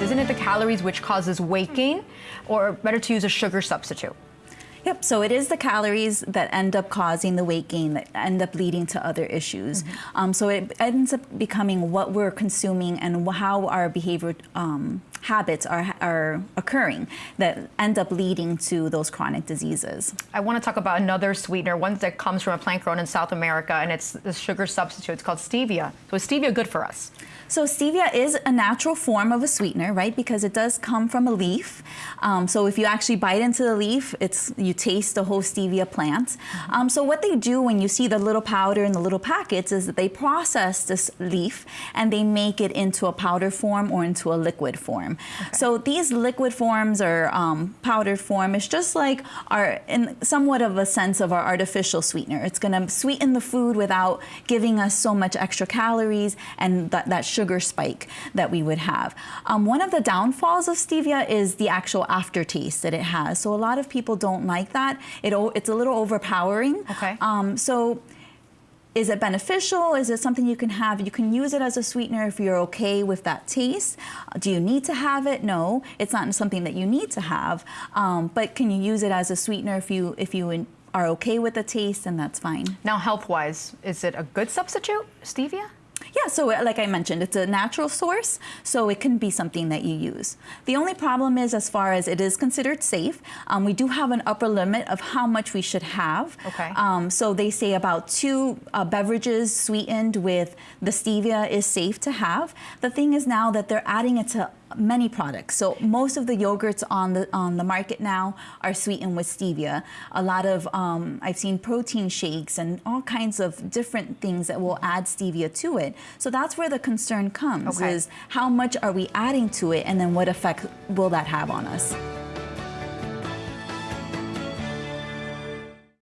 Isn't it the calories which causes weight gain? Or better to use a sugar substitute? Yep, so it is the calories that end up causing the weight gain that end up leading to other issues. Mm -hmm. um, so it ends up becoming what we're consuming and how our behavior um, habits are, are occurring that end up leading to those chronic diseases. I want to talk about another sweetener, one that comes from a plant grown in South America, and it's a sugar substitute. It's called stevia. So is stevia good for us? So stevia is a natural form of a sweetener, right? Because it does come from a leaf. Um, so if you actually bite into the leaf, it's you taste the whole stevia plant. Mm -hmm. um, so what they do when you see the little powder in the little packets is that they process this leaf and they make it into a powder form or into a liquid form. Okay. So these liquid forms or um, powdered form is just like our, in somewhat of a sense of our artificial sweetener. It's gonna sweeten the food without giving us so much extra calories and that, that sugar spike that we would have. Um, one of the downfalls of stevia is the actual aftertaste that it has. So a lot of people don't like that. It, it's a little overpowering. Okay. Um, so is it beneficial? Is it something you can have? You can use it as a sweetener if you're okay with that taste. Do you need to have it? No, it's not something that you need to have. Um, but can you use it as a sweetener if you if you are okay with the taste? And that's fine. Now, health-wise, is it a good substitute, stevia? Yeah, so uh, like I mentioned, it's a natural source, so it can be something that you use. The only problem is as far as it is considered safe, um, we do have an upper limit of how much we should have. Okay. Um, so they say about two uh, beverages sweetened with the stevia is safe to have. The thing is now that they're adding it to many products. So most of the yogurts on the on the market now are sweetened with stevia. A lot of um, I've seen protein shakes and all kinds of different things that will add stevia to it. So that's where the concern comes: okay. is how much are we adding to it, and then what effect will that have on us?